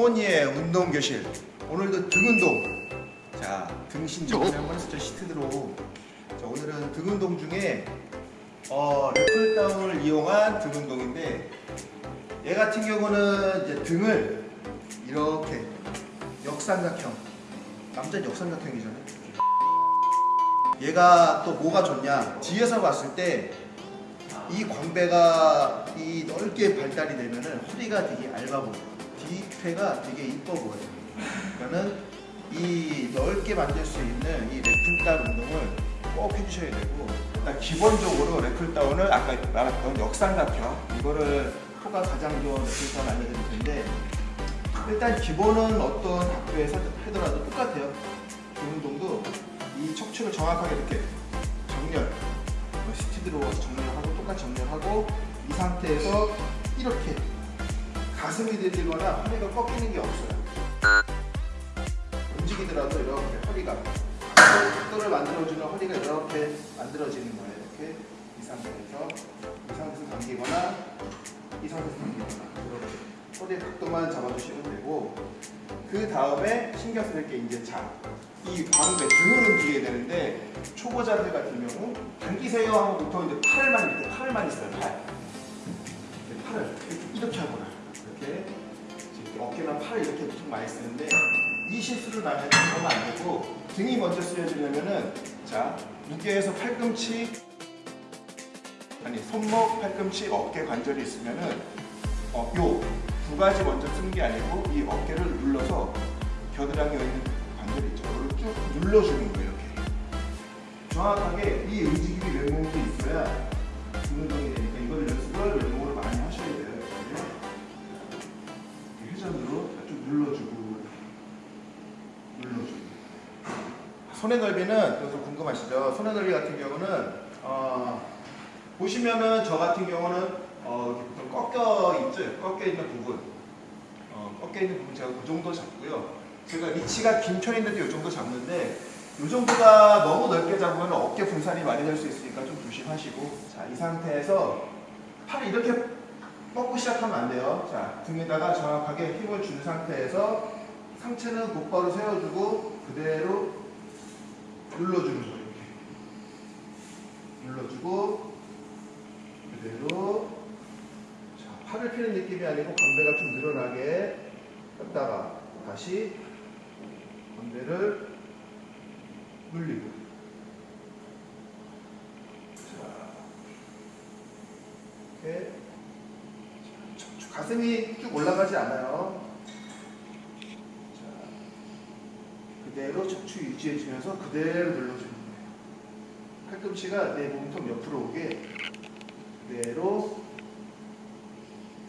송원이의 운동교실. 오늘도 등 운동. 자 등신 저번에 한번 했었죠 시트드로. 자 오늘은 등 운동 중에 어, 래플다운을 이용한 등 운동인데 얘 같은 경우는 이제 등을 이렇게 역삼각형 남자는 역삼각형이잖아요. 얘가 또 뭐가 좋냐? 뒤에서 봤을 때 이 광배가 이 넓게 발달이 되면 은 허리가 되게 얇아 보여 뒤태가 되게 이뻐 보여요. 그러니까는 이 넓게 만들 수 있는 이 래플다운 운동을 꼭 해주셔야 되고 일단 기본적으로 래플다운을 아까 말했던 역삼각형 이거를 토가 가장 좋은 래플다운 알려드릴 텐데 일단 기본은 어떤 각도에서 하더라도 똑같아요. 그 운동도 이 척추를 정확하게 이렇게 정렬 스티드로 정렬하고 똑같이 정렬하고 이 상태에서 이렇게 가슴이 들리거나 허리가 꺾이는 게 없어요. 움직이더라도 이렇게 허리가 각도를 만들어주는 허리가 이렇게 만들어지는 거예요. 이렇게 이 상태에서 이 상태에서 당기거나 이 상태에서 당기거나 이렇게 허리 각도만 잡아주시면 되고 그 다음에 신경 쓸 게 이제 자, 이 광배 등을 움직여야 되는데 초보자들 같은 경우 당기세요 하면 보통 이제 팔만 이렇게 팔만 있어요 팔. 이렇게 팔을 이렇게 하거나 이렇게 어깨나 팔 이렇게 보통 많이 쓰는데 이 실수를 나면 그러면 안 되고 등이 먼저 쓰여지려면은 자 무게에서 팔꿈치 아니 손목 팔꿈치 어깨 관절이 있으면은 어, 요두 가지 먼저 쓰는 게 아니고 이 어깨를 눌러서 겨드랑이에 있는 관절 있죠. 이걸 쭉 눌러주는 거예요. 이렇게 정확하게 이 움직임이 외몸도 있어야 등 운동이 손의 넓이는 그래서 궁금하시죠? 손의 넓이 같은 경우는 어, 보시면은 저 같은 경우는 어, 이렇게 꺾여 있죠? 꺾여 있는 부분 어, 꺾여 있는 부분 제가 그 정도 잡고요 제가 리치가 긴 편인데도 이 정도 잡는데 이 정도가 너무 넓게 잡으면 어깨 분산이 많이 될 수 있으니까 좀 조심하시고 자 이 상태에서 팔을 이렇게 뻗고 시작하면 안 돼요 자 등에다가 정확하게 힘을 준 상태에서 상체는 곧바로 세워주고 그대로 눌러주는 거예요 이렇게. 눌러주고 그대로. 자, 팔을 피는 느낌이 아니고 광배가 좀 늘어나게 했다가 다시 광배를 눌리고. 자, 이렇게. 자, 가슴이 쭉 올라가지 않아요 자, 그대로 척추 유지해주면서 그대로 눌러주는 거예요. 팔꿈치가 내 몸통 옆으로 오게 그대로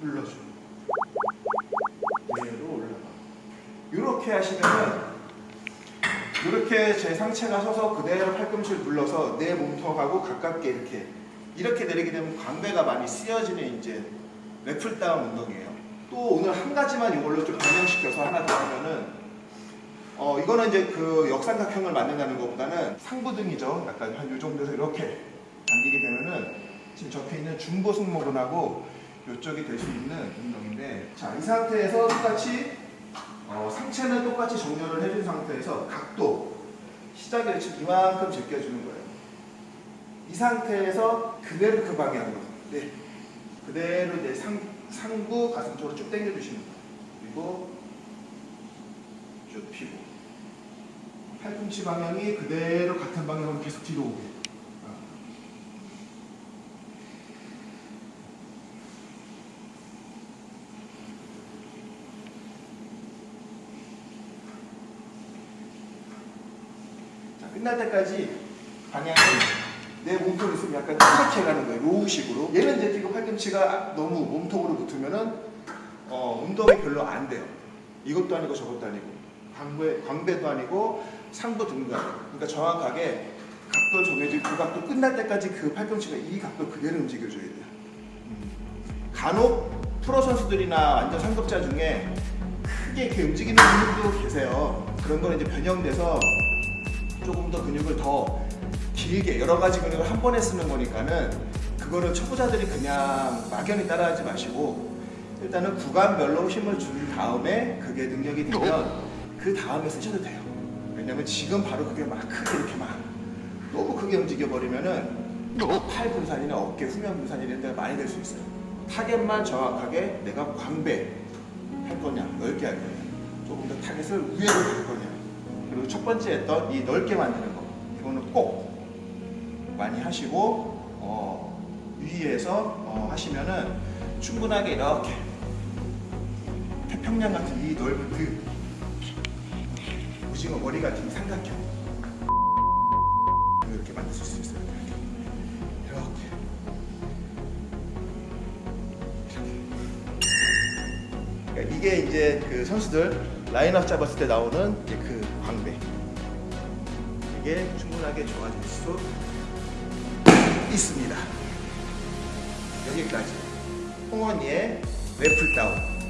눌러주는 그대로 올라가 이렇게 하시면은 이렇게 제 상체가 서서 그대로 팔꿈치를 눌러서 내 몸통하고 가깝게 이렇게 이렇게 내리게 되면 광배가 많이 쓰여지는 이제 래플다운 운동이에요. 또 오늘 한 가지만 이걸로 좀 변형시켜서 하나 더 하면은 어 이거는 이제 그 역삼각형을 만든다는 것보다는 상부등이죠. 약간 한이 정도에서 이렇게 당기게 되면은 지금 적혀 있는 중부 승모근하고 이쪽이 될 수 있는 운동인데 자 이 상태에서 똑같이 어, 상체는 똑같이 정렬을 해준 상태에서 각도 시작에 지금 이만큼 제껴주는 거예요. 이 상태에서 그대로 그 방향으로 네 그대로 이제 상, 상부 가슴 쪽으로 쭉 당겨 주시는 거예요. 그리고 쭉 피고 팔꿈치 방향이 그대로 같은 방향으로 계속 뒤로 오게 끝날 때까지 방향을 내 몸통이 있으면 약간 이렇게 가는 거예요. 로우식으로. 얘는 이제 지금 팔꿈치가 너무 몸통으로 붙으면은 어, 운동이 별로 안 돼요. 이것도 아니고 저것도 아니고 광배, 광배도 아니고 상부 아니고 그러니까 정확하게 각도 정해진 그 각도 끝날 때까지 그 팔꿈치가 이 각도 그대로 움직여줘야 돼요. 음. 간혹 프로 선수들이나 완전 상급자 중에 크게 이렇게 움직이는 분들도 계세요. 그런 거는 이제 변형돼서 조금 더 근육을 더 길게 여러 가지 근육을 한 번에 쓰는 거니까는 그거는 초보자들이 그냥 막연히 따라하지 마시고 일단은 구간별로 힘을 준 다음에 그게 능력이 되면 그 다음에 쓰셔도 돼요. 왜냐면 지금 바로 그게 막 크게 이렇게 막 너무 크게 움직여 버리면은 팔 분산이나 어깨 후면 분산 이런 데가 많이 될 수 있어요. 타겟만 정확하게 내가 광배 할 거냐, 넓게 할 거냐, 조금 더 타겟을 위에로 할 거냐. 그리고 첫 번째 했던 이 넓게 만드는 거, 이거는 꼭 많이 하시고 어, 위에서 어, 하시면은 충분하게 이렇게 태평양 같은 이 넓은 그오 징어 머리 같은 이 삼각형 이렇게 만들 수 있어요. 이렇게. 이렇게. 그러니까 이게 이제 그 선수들 라인업 잡았을 때 나오는 이제 그 광배 이게 충분하게 좋아질 수 있습니다. 여기까지 홍원이의 래플다운